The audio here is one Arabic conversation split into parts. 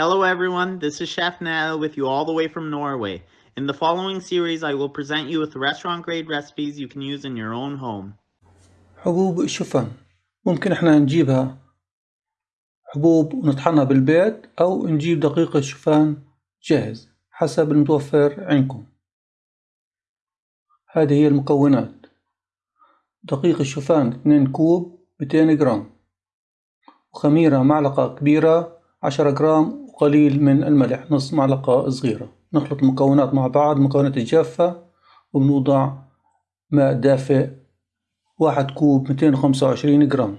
Hello everyone, this is Chef Nell with you all the way from Norway. In the following series, I will present you with restaurant grade recipes you can use in your own home. حبوب الشوفان ممكن إحنا نجيبها حبوب ونطحنها بالبيت أو نجيب دقيق الشوفان جاهز حسب المتوفر عندكم هذه هي المكونات دقيق الشوفان 2 كوب 200 جرام وخميرة معلقة كبيرة 10 جرام وقليل من الملح. نص معلقة صغيرة. نخلط المكونات مع بعض. المكونات الجافة. وبنوضع ماء دافئ. واحد كوب ميتين وخمسة وعشرين جرام.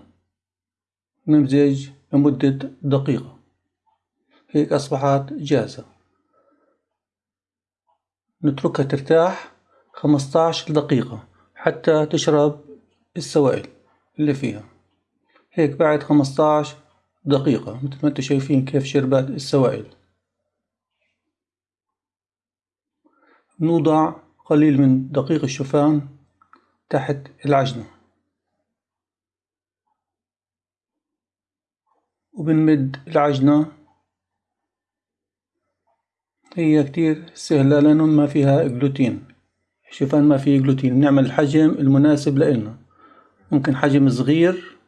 نمزج لمدة دقيقة. هيك أصبحت جاهزة. نتركها ترتاح خمستاش دقيقة حتى تشرب السوائل اللي فيها. هيك بعد خمستاش دقيقة. مثل ما أنتم شايفين كيف شربت السوائل. نوضع قليل من دقيق الشوفان تحت العجنة. وبنمد العجنة. هي كتير سهلة لأنه ما فيها جلوتين. الشوفان ما فيه جلوتين. نعمل الحجم المناسب لإلنا. ممكن حجم صغير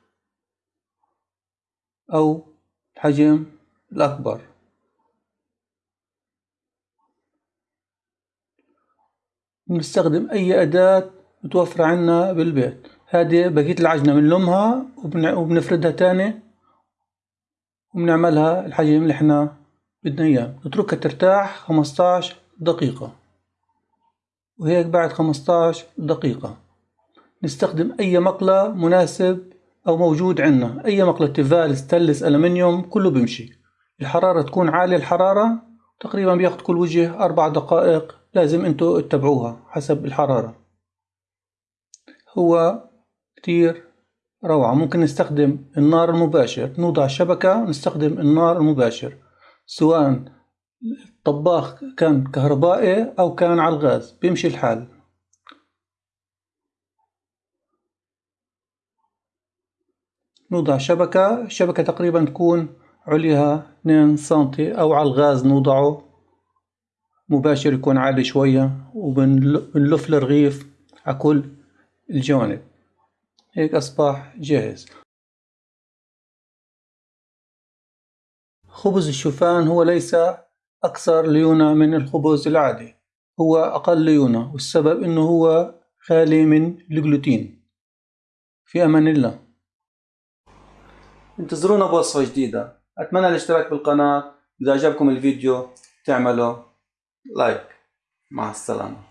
أو الحجم الأكبر. نستخدم أي أداة متوفرة عنا بالبيت. هذه بقية العجنة بنلمها وبنفردها تاني وبنعملها الحجم اللي إحنا بدنا إياه. نتركها ترتاح خمستاش دقيقة. وهيك بعد خمستاش دقيقة. نستخدم أي مقلة مناسب أو موجود عندنا أي مقلة تيفال ستانلس ألمنيوم كله بيمشي. الحرارة تكون عالية الحرارة تقريبا بياخد كل وجه أربع دقائق لازم انتو تتبعوها حسب الحرارة. هو كتير روعة. ممكن نستخدم النار المباشر. نوضع الشبكة ونستخدم النار المباشر. سواء الطباخ كان كهربائي أو كان على الغاز. بيمشي الحال. نوضع شبكة الشبكة تقريبا تكون عليها 2 سنتي أو على الغاز نوضعه. مباشر يكون عالي شوية وبنلف الرغيف على كل الجوانب. هيك أصبح جاهز. خبز الشوفان هو ليس أكثر ليونة من الخبز العادي. هو أقل ليونة والسبب إنه هو خالي من الجلوتين. في أمان الله. انتظرونا بوصفة جديدة. أتمنى الاشتراك بالقناة. إذا عجبكم الفيديو تعملوا لايك. مع السلامة.